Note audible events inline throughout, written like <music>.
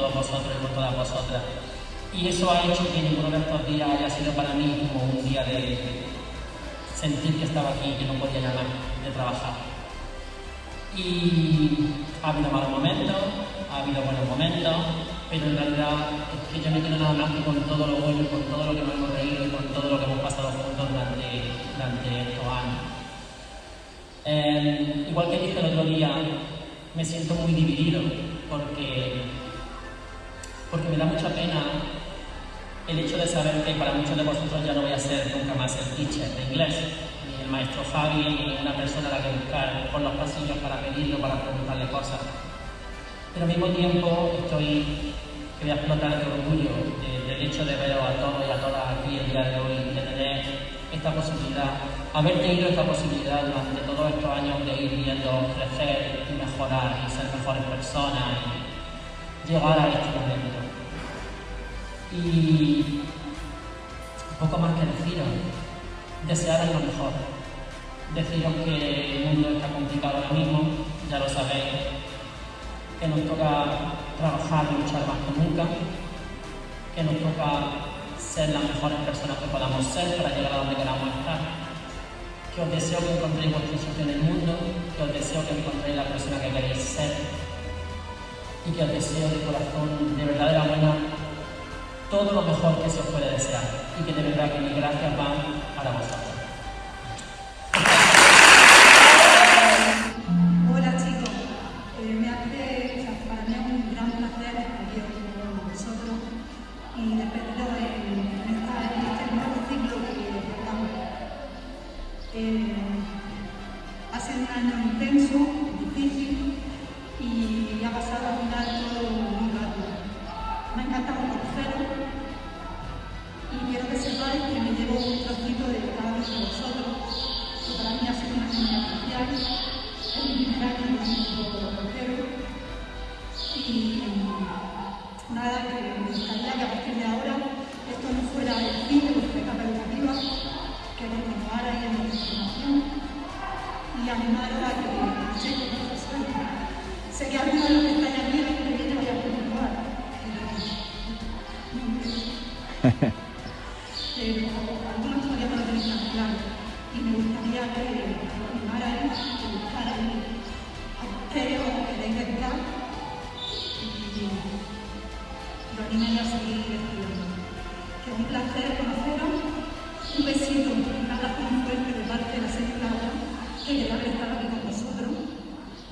todos vosotros y con todas vosotras. Y eso ha hecho que ninguno de estos días haya sido para mí como un día de sentir que estaba aquí y que no podía llamar de trabajar. Y ha habido malos momentos, ha habido buenos momentos, pero en realidad es que yo me quedo nada más que con todo lo bueno, con todo lo que nos hemos reído y con todo lo que hemos pasado juntos durante, durante estos años. Eh, igual que dije el otro día, me siento muy dividido porque, porque me da mucha pena el hecho de saber que para muchos de vosotros ya no voy a ser nunca más el teacher de inglés, ni el maestro Fabi, ni una persona a la que buscar por los pasillos para pedirlo, para preguntarle cosas. Pero al mismo tiempo estoy, voy a explotar de orgullo del hecho de veros a todos y a todas aquí el día de hoy, de tener esta posibilidad, haber tenido esta posibilidad durante todos estos años de ir viendo crecer y mejorar y ser mejores personas y llegar a este momento. Y poco más que deciros, desearos lo mejor. Deciros que el mundo está complicado ahora mismo, ya lo sabéis, que nos toca trabajar y luchar más que nunca, que nos toca ser las mejores personas que podamos ser para llegar a donde queramos estar. Que os deseo que encontréis vuestro sitio en el mundo, que os deseo que encontréis la persona que queréis ser y que os deseo de corazón, de verdad de la buena, todo lo mejor que se os puede desear y que de verdad que mis gracias van para vosotros.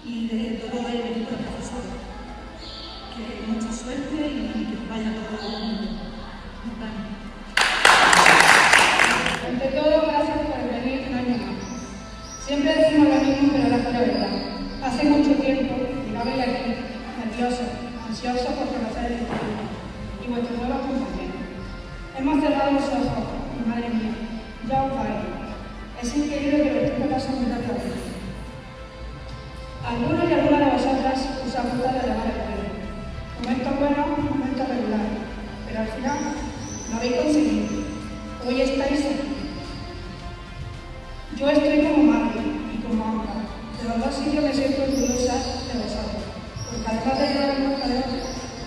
Y de todo el equipo de profesores. Que mucha suerte y que os vaya todo el mundo. Ante todo, gracias por venir un año más. Siempre decimos lo mismo, pero ahora fue verdad. Hace mucho tiempo llegaba aquí, nervioso, ansioso por conocer el instituto y vuestros nuevos compañeros. Hemos cerrado los ojos y madre mía, ya os vais. Es increíble que los tiempos pasan muy rápido. Algunos y algunas de vosotras os han gustado de llamar el pelo. Momentos buenos, momentos regulares, pero al final lo habéis conseguido. Hoy estáis aquí. Yo estoy como madre y como Ampa. De los dos sitios me siento orgullosa de vosotros, porque además de llevar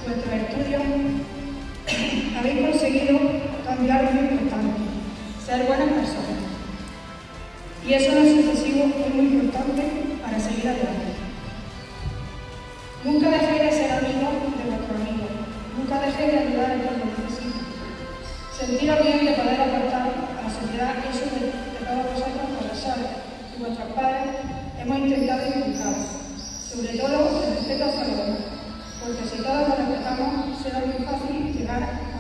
vuestros estudios, <clears throat> habéis conseguido cambiar lo importante, ser buenas personas. Y eso en lo sucesivo es muy importante para seguir adelante. Nunca dejéis de ser amigos de vuestros amigos, nunca dejéis de ayudar en cuando necesitéis. Sentiros bien de poder aportar a la sociedad eso de, de todos vosotros, profesores y vuestros padres, hemos intentado inculcar, sobre todo el respeto hacia los demás, porque si todos nos respetamos, será muy fácil llegar a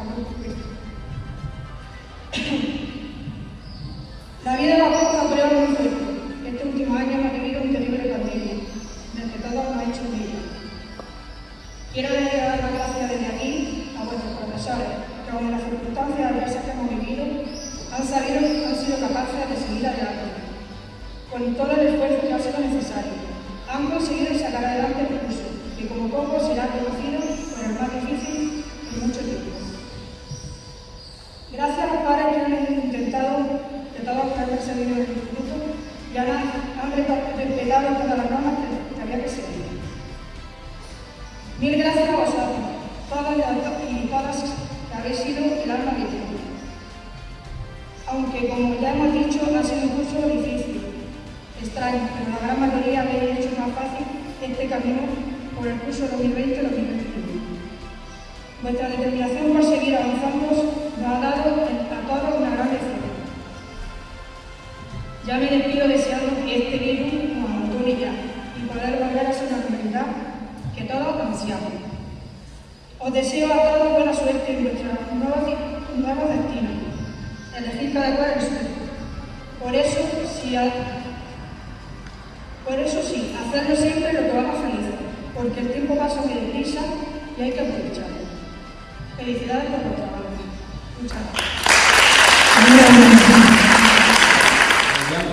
todos los que han perseguido el instituto y han, han todas las normas que, había que seguir. Mil gracias a vosotros, todas y todas que habéis sido el alma de Dios. Aunque, como ya hemos dicho, ha sido un curso difícil, extraño, pero la gran mayoría habéis hecho más fácil este camino por el curso 2020-2021. Vuestra determinación por seguir avanzando nos ha dado a todos una gran. Ya me despido deseando que este virus nos abandone ya y poder volver a ser una comunidad que todos ansiamos. Os deseo a todos buena suerte en vuestros nuevos, nuevos destinos. Elegir cada cual el suyo. Por eso, si por eso sí, hacerlo siempre lo que vamos felices, porque el tiempo pasa muy deprisa y hay que aprovecharlo. Felicidades por vuestro trabajo. Muchas gracias.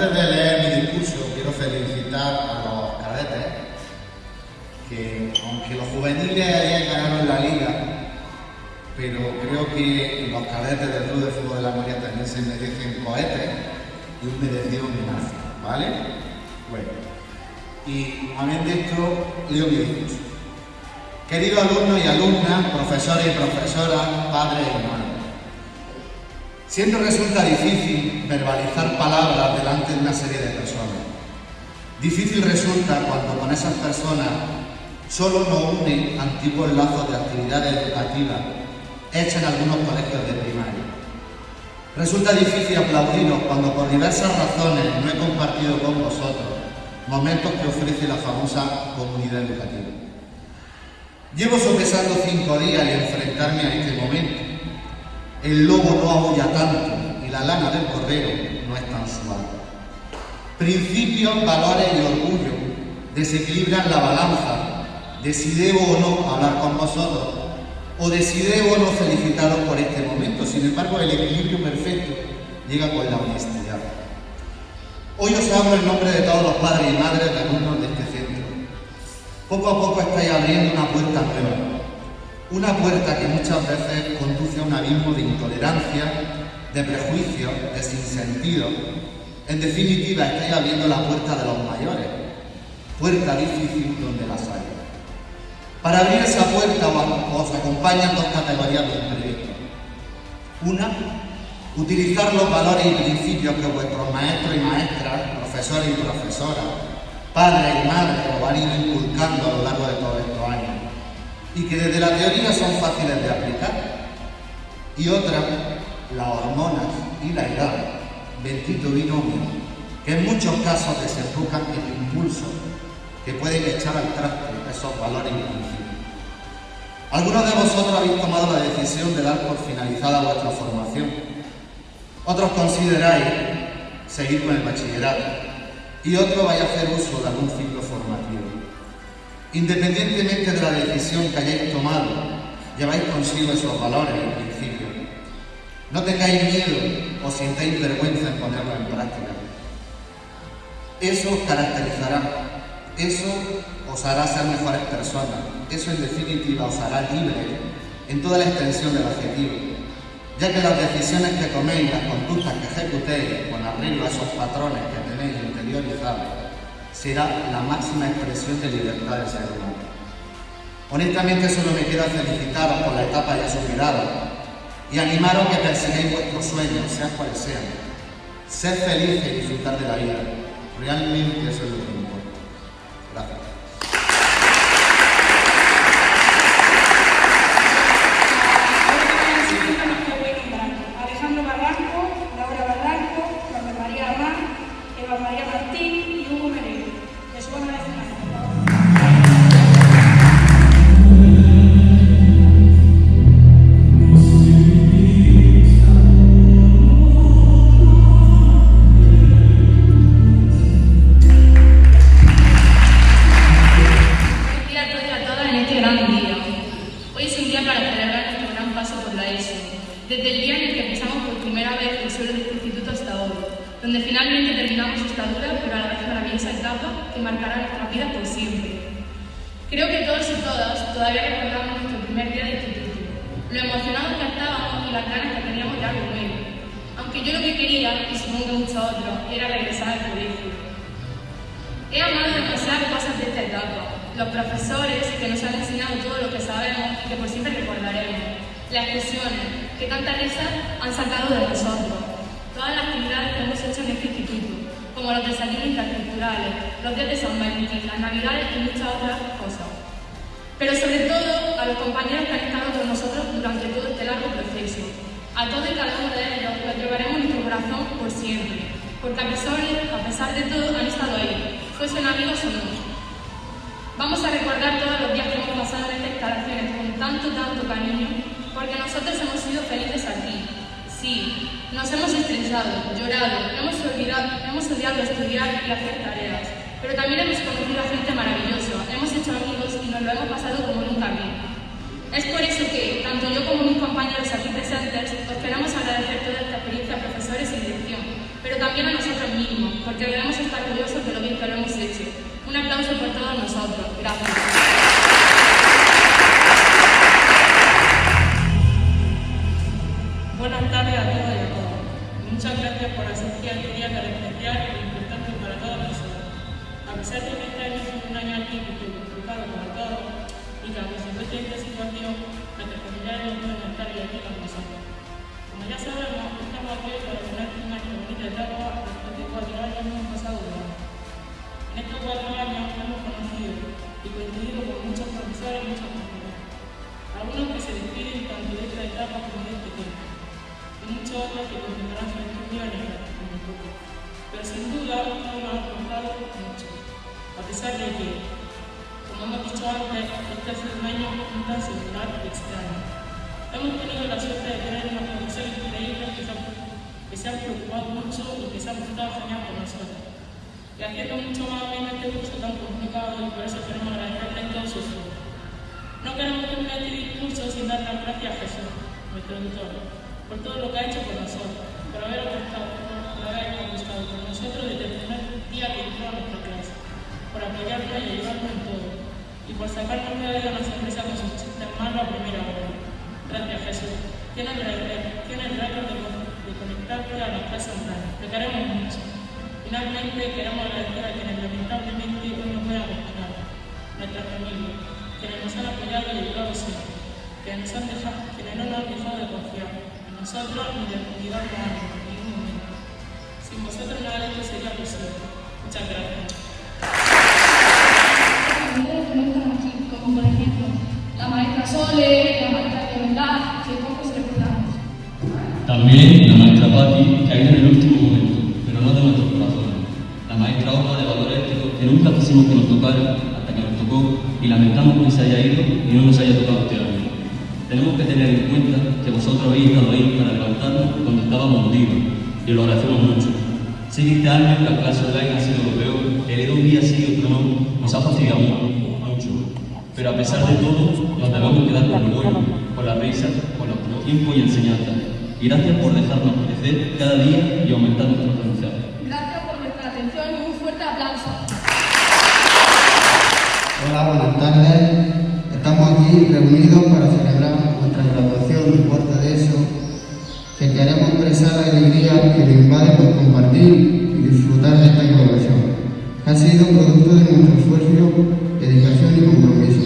Antes de leer mi discurso, quiero felicitar a los cadetes, que aunque los juveniles ayer ganaron la liga, pero creo que los cadetes del Club de Fútbol de la María también se merecen cohetes y un merecido homenaje, ¿vale? Bueno, y de esto, leo mi discurso. Queridos alumnos y alumnas, profesores y profesoras, padres y hermanos, siempre resulta difícil verbalizar palabras delante de una serie de personas. Difícil resulta cuando con esas personas solo nos unen antiguos lazos de actividades educativas hechas en algunos colegios de primaria. Resulta difícil aplaudiros cuando por diversas razones no he compartido con vosotros momentos que ofrece la famosa comunidad educativa. Llevo sopesando cinco días y enfrentarme a este momento. El lobo no aúlla tanto y la lana del cordero no es tan suave. Principios, valores y orgullo desequilibran la balanza de si debo o no hablar con vosotros o de si debo o no felicitaros por este momento. Sin embargo, el equilibrio perfecto llega con la honestidad. Hoy os hablo en nombre de todos los padres y madres de alumnos de este centro. Poco a poco estáis abriendo una puerta nueva, una puerta que muchas veces conduce a un abismo de intolerancia, de prejuicios, de sinsentido. En definitiva, estáis abriendo la puerta de los mayores, puerta difícil donde las hay. Para abrir esa puerta os acompañan dos categorías de imprevistos. Una, utilizar los valores y principios que vuestros maestros y maestras, profesores y profesoras, padres y madres os han ido inculcando a lo largo de todos estos años y que desde la teoría son fáciles de aplicar. Y otra, las hormonas y la edad, bendito binomio, que en muchos casos desembocan en impulsos que pueden echar al traste esos valores principios. Algunos de vosotros habéis tomado la decisión de dar por finalizada vuestra formación. Otros consideráis seguir con el bachillerato y otros vais a hacer uso de algún ciclo formativo. Independientemente de la decisión que hayáis tomado, lleváis consigo esos valores y principios. No tengáis miedo o sintáis vergüenza en ponerlo en práctica. Eso os caracterizará, eso os hará ser mejores personas, eso en definitiva os hará libres en toda la extensión del adjetivo, ya que las decisiones que toméis, las conductas que ejecutéis con arreglo a esos patrones que tenéis interiorizados, será la máxima expresión de libertad del ser humano. Honestamente solo me queda felicitaros por la etapa ya superada y animaros que persigáis vuestros sueños, sean cuales sean. Ser felices y disfrutar de la vida. Realmente eso es lo que importa. Gracias. Creo que todos y todas todavía recordamos nuestro primer día de instituto, lo emocionados que estábamos y las ganas que teníamos de algo nuevo. Aunque yo lo que quería, y supongo que muchos otros, era regresar al colegio. He amado demasiadas cosas de esta etapa, los profesores que nos han enseñado todo lo que sabemos y que por siempre recordaremos, las expresiones que tanta risa han sacado de nosotros, todas las actividades que hemos hecho en este instituto, como los desayunos interculturales, los días de San Valentín, las navidades y muchas otras cosas. Pero sobre todo a los compañeros que han estado con nosotros durante todo este largo proceso. A todos y cada uno de ellos los llevaremos en nuestro corazón por siempre, porque a pesar, a pesar de todo han estado ahí, fuesen amigos o no. Vamos a recordar todos los días que hemos pasado en estas instalaciones con tanto, tanto cariño, porque nosotros hemos sido felices aquí. Sí, nos hemos estresado, llorado, hemos olvidado, hemos odiado estudiar y hacer tareas, pero también hemos conocido a gente maravillosa, hemos hecho amigos y nos lo hemos pasado como nunca bien. Es por eso que, tanto yo como mis compañeros aquí presentes, os queremos agradecer toda esta experiencia a profesores y dirección, pero también a nosotros mismos, porque debemos estar orgullosos de lo bien que lo hemos hecho. Un aplauso por todos nosotros. Gracias. A pesar de que, como hemos dicho antes, este sido un año un tan singular y extraño. Hemos tenido la suerte de tener unos profesores increíbles que que se han preocupado mucho y que se han portado genial con nosotros. Y haciendo mucho más bien este curso tan complicado y por eso queremos agradecerles todo su esfuerzo. No queremos terminar este discurso sin dar las gracias a Jesús, nuestro doctor, por todo lo que ha hecho por nosotros, por haber apostado, por haber apostado con nosotros desde el primer día que entró a nuestra clase, por apoyarnos y ayudarnos en todo, y por sacarnos día una sonrisa con sus chistes malos a primera hora. Gracias Jesús. Tienes el tienes récord de, de conectarte a las clases online. Te queremos mucho. Finalmente queremos agradecer a quienes lamentablemente hoy no puedan estar, nuestra familia, quienes nos han apoyado y ayudado siempre, quienes, nos han dejado, quienes no nos han dejado de confiar en nosotros ni de de ánimo en ningún momento. Sin vosotros nada de esto sería posible. Muchas gracias. Sole, la de verdad, que pocos recordamos. También la maestra Patti, que ha ido en el último momento, pero no de nuestros corazones. La maestra Olga de Valor Ético, que nunca quisimos que nos tocara hasta que nos tocó y lamentamos que se haya ido y no nos haya tocado este año. Tenemos que tener en cuenta que vosotros habéis estado ahí para levantarnos cuando estábamos hundidos y lo agradecemos mucho. Sé que este año la clase online ha sido lo peor, el un día sí y otro no, nos ha fastidiado. Pero a pesar de todo, nos debemos quedar con lo bueno, con la risa, con nuestro tiempo y enseñanza. Y gracias por dejarnos crecer cada día y aumentar nuestro aprendizaje. Gracias por vuestra atención y un fuerte aplauso. Hola, buenas tardes. Estamos aquí reunidos para celebrar nuestra graduación de cuarto de eso, que queremos expresar la alegría que nos invade por compartir y disfrutar de esta graduación, que ha sido producto de nuestro esfuerzo, dedicación y compromiso,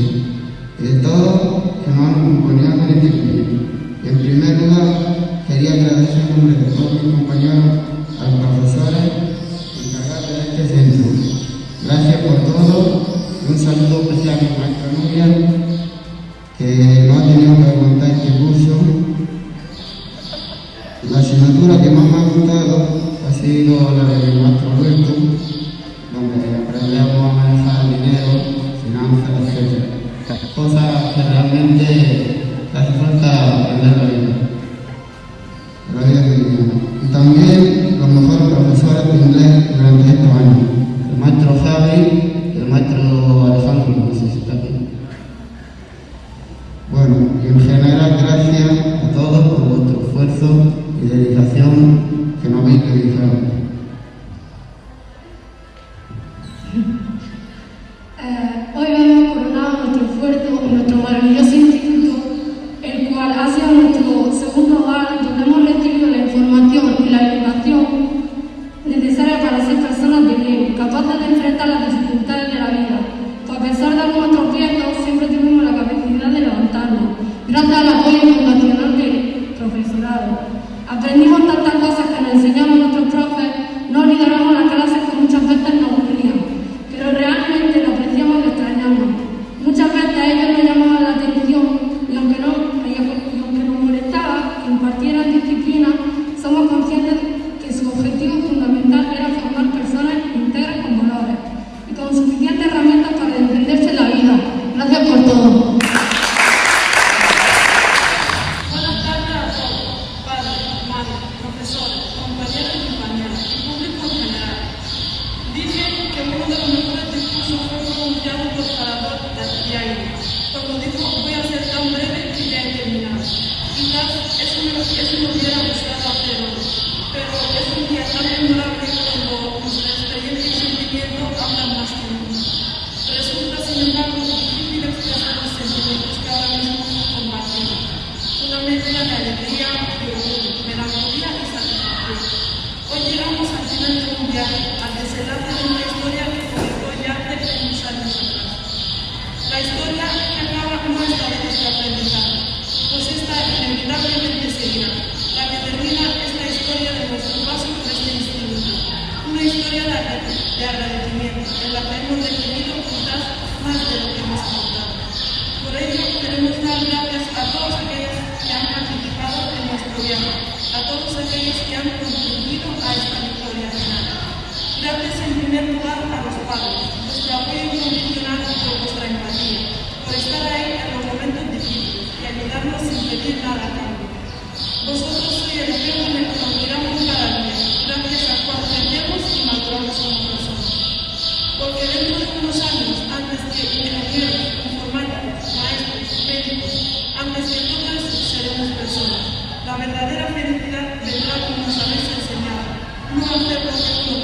fidelización just because Nuestro apoyo incondicional por vuestra empatía, por estar ahí en los momentos difíciles y ayudarnos sin pedir nada a cambio. Vosotros sois el ejemplo en el que nos miramos cada día, gracias al cual crecemos y maduramos como personas. Porque dentro de unos años, antes que ingenieros, informáticos, maestros, médicos, antes que todas, seremos personas. La verdadera felicidad vendrá como nos habéis enseñado, no hacer lo que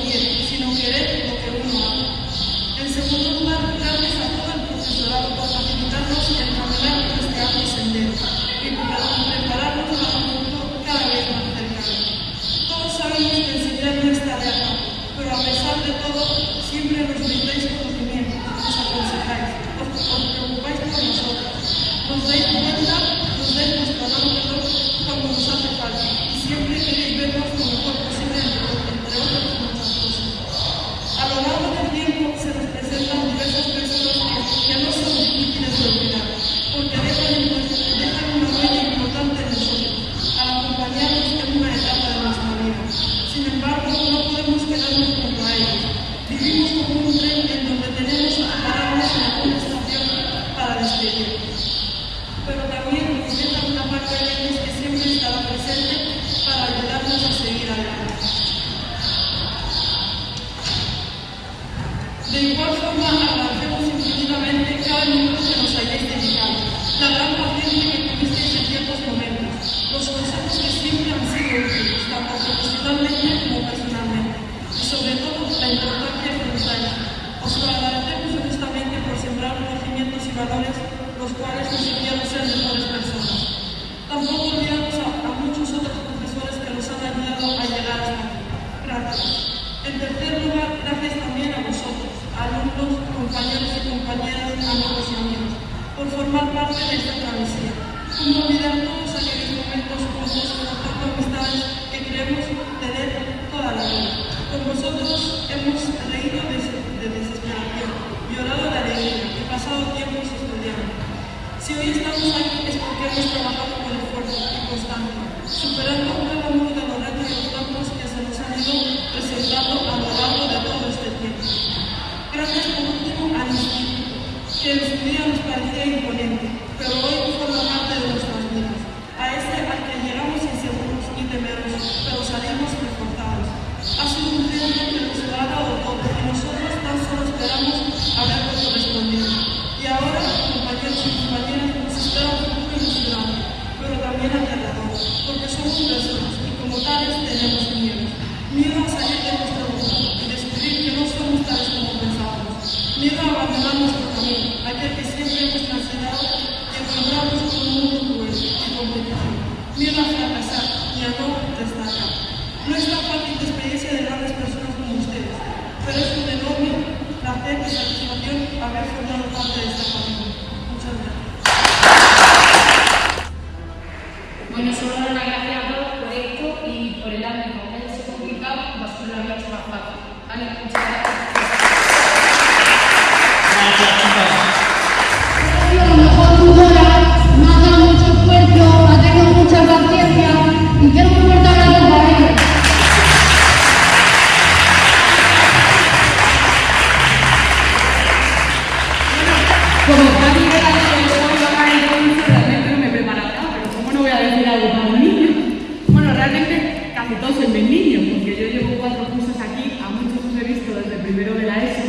que todos son de niños, porque yo llevo cuatro cursos aquí, a muchos os he visto desde el primero de la ESO,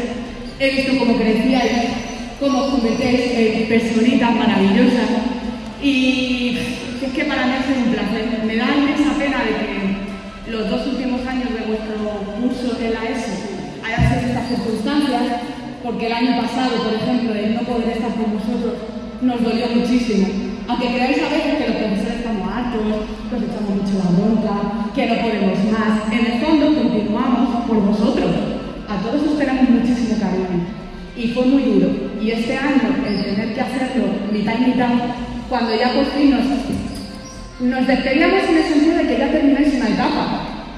he visto cómo crecíais, cómo os convertéis en personitas maravillosas y es que para mí ha sido un placer, me da inmensa pena de que los dos últimos años de vuestro curso de la ESO hayan sido estas circunstancias, porque el año pasado, por ejemplo, el no poder estar con vosotros nos dolió muchísimo, aunque creáis a veces que los hartos, que os echamos mucho la bronca, que no podemos más, en el fondo continuamos por vosotros. A todos os tenemos muchísimo cariño. Y fue muy duro. Y este año, el tener que hacerlo mitad y mitad, cuando ya por fin nos, nos despedíamos en el sentido de que ya termináis una etapa,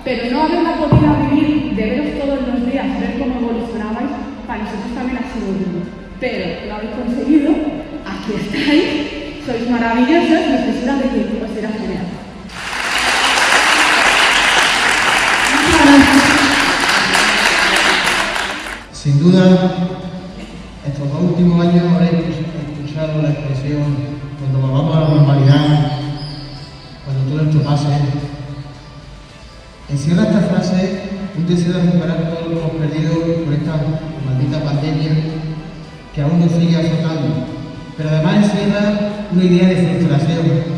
pero no haberla podido vivir, de veros todos los días, ver cómo evolucionabais, para nosotros también ha sido duro. Pero lo habéis conseguido, aquí estáis, sois maravillosos, nos quisiera de Sin duda, estos dos últimos años habréis escuchado la expresión cuando volvamos a la normalidad, cuando todo esto pase. Encierra esta frase un deseo de recuperar todo lo que hemos perdido por esta maldita pandemia que aún nos sigue azotando. Pero además encierra una idea de frustración.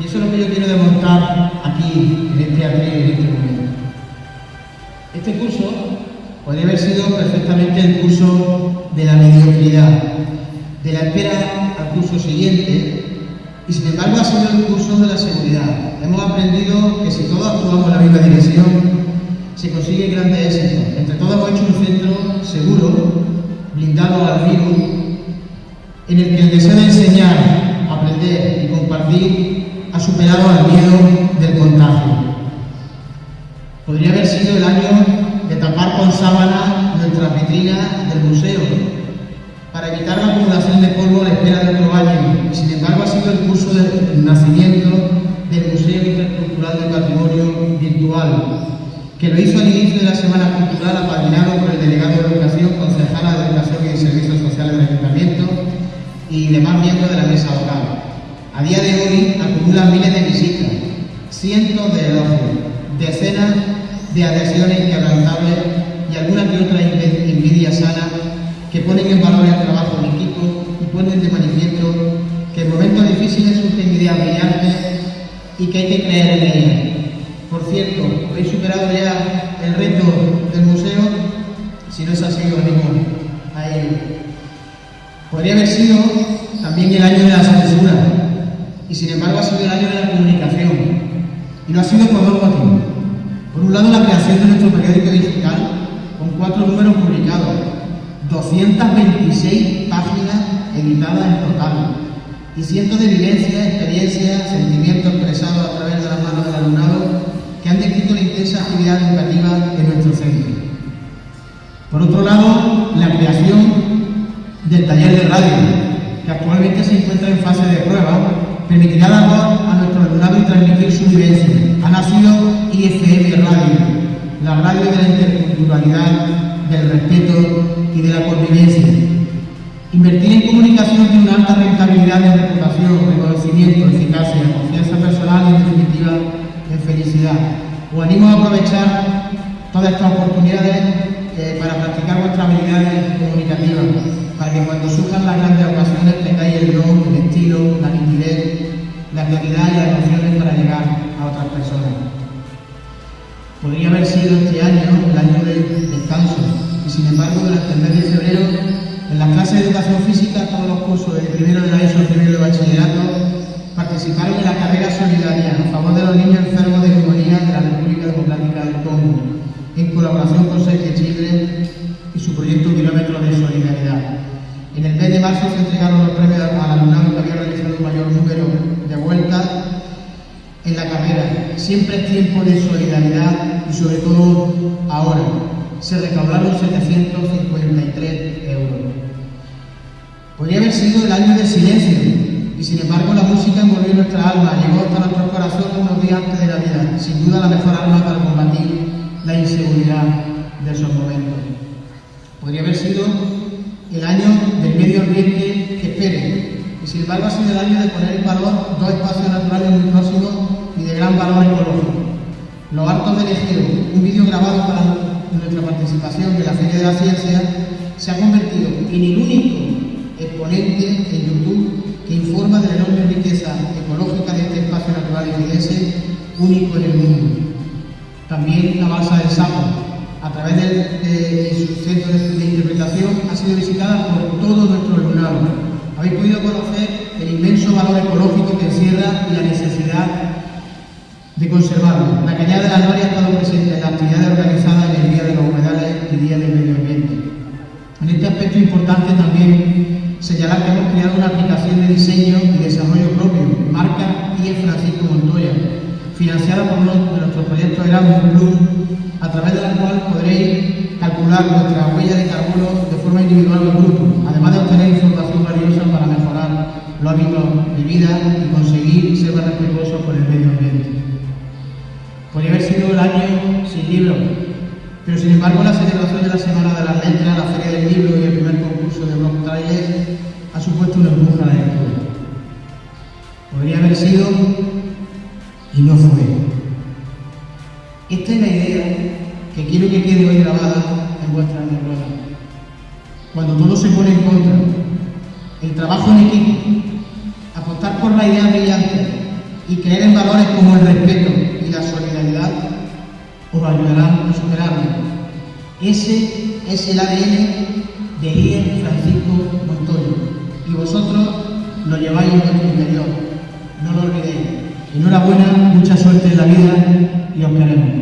Y eso es lo que yo quiero demostrar aquí, en este atril, en este momento. Este curso podría haber sido perfectamente el curso de la mediocridad, de la espera al curso siguiente, y sin embargo ha sido el curso de la seguridad. Hemos aprendido que si todos actuamos en la misma dirección, se consigue grandes éxitos. Entre todos hemos hecho un centro seguro, blindado al virus, en el que el deseo de enseñar, aprender y compartir superado al miedo del contagio. Podría haber sido el año de tapar con sábana nuestras vitrinas del museo, para evitar la acumulación de polvo a la espera de otro año. Sin embargo ha sido el curso del nacimiento del Museo Intercultural del Patrimonio Virtual, que lo hizo al inicio de la Semana Cultural apadrinado por el delegado de Educación, concejala de Educación y Servicios Sociales del Ayuntamiento y demás miembros de la mesa local. A día de hoy acumulan miles de visitas, cientos de elogios, decenas de adhesiones inquebrantables y alguna que otra envidia sana que ponen en valor el trabajo en equipo y ponen de manifiesto que en momentos difíciles surgen ideas brillantes y que hay que creer en ellas. Por cierto, ¿habéis superado ya el reto del museo? Si no es así, os animo a ello. Podría haber sido también el año de la censura y sin embargo ha sido el año de la comunicación. Y no ha sido por dos motivos. Por un lado, la creación de nuestro periódico digital con cuatro números publicados, 226 páginas editadas en total y cientos de vivencias, experiencias, sentimientos expresados a través de las manos del alumnado que han descrito la intensa actividad educativa en nuestro centro. Por otro lado, la creación del taller de radio, que actualmente se encuentra en fase de prueba, permitirá dar voz a nuestro alumnado y transmitir su vivencia. Ha nacido IFM Radio, la radio de la interculturalidad, del respeto y de la convivencia. Invertir en comunicación tiene una alta rentabilidad en reputación, reconocimiento, eficacia, confianza personal y, en definitiva, en felicidad. Os animo a aprovechar todas estas oportunidades eh, para practicar vuestras habilidades comunicativas, para que cuando surjan las grandes ocasiones tengáis el don, el estilo, la nitidez, la claridad y las emociones para llegar a otras personas. Podría haber sido este año el año del descanso, y sin embargo, durante el mes de febrero, en las clases de educación física, todos los cursos de primero de la ESO, primero de bachillerato, participaron en la carrera solidaria a favor de los niños enfermos de neumonía de la República Democrática del Congo, en colaboración con Sergio Chile y su proyecto Kilómetros de Solidaridad. En el mes de marzo se entregaron los premios al alumnado que había realizado un mayor número de vueltas en la carrera. Siempre es tiempo de solidaridad y sobre todo ahora. Se recaudaron 753 euros. Podría haber sido el año del silencio y sin embargo la música envolvió nuestra alma, llegó hasta nuestros corazones unos días antes de la vida. Sin duda la mejor arma para combatir la inseguridad de esos momentos. Podría haber sido el año del medio ambiente que espere y sin embargo ha sido el año de poner en valor dos espacios naturales muy próximos y de gran valor ecológico. Los Hartos del Ejeo, un vídeo grabado para nuestra participación en la Feria de la Ciencia, se ha convertido en el único exponente en YouTube que informa de la enorme riqueza ecológica de este espacio natural y único en el mundo. También la balsa del Sapo, a través de, su centro de, interpretación, ha sido visitada por todo nuestro alumnado. Habéis podido conocer el inmenso valor ecológico que encierra y la necesidad de conservarlo. La cañada de la Noria ha estado presente en las actividades organizadas en el Día de los Humedales y Día del Medio Ambiente. En este aspecto importante también señalar que hemos creado una aplicación de diseño y desarrollo propio, marca IE Francisco Montoya, financiada por uno de nuestros proyectos Erasmus Plus, a través de la cual podréis calcular vuestra huella sin libros, pero sin embargo la celebración de la Semana de las Letras, la Feria del Libro y el primer concurso de Block Trailers ha supuesto una empuje a la. Podría haber sido es el ADN de IE Francisco Montoya y vosotros lo lleváis en vuestro interior. No lo olvidéis. Enhorabuena, mucha suerte en la vida y os queremos.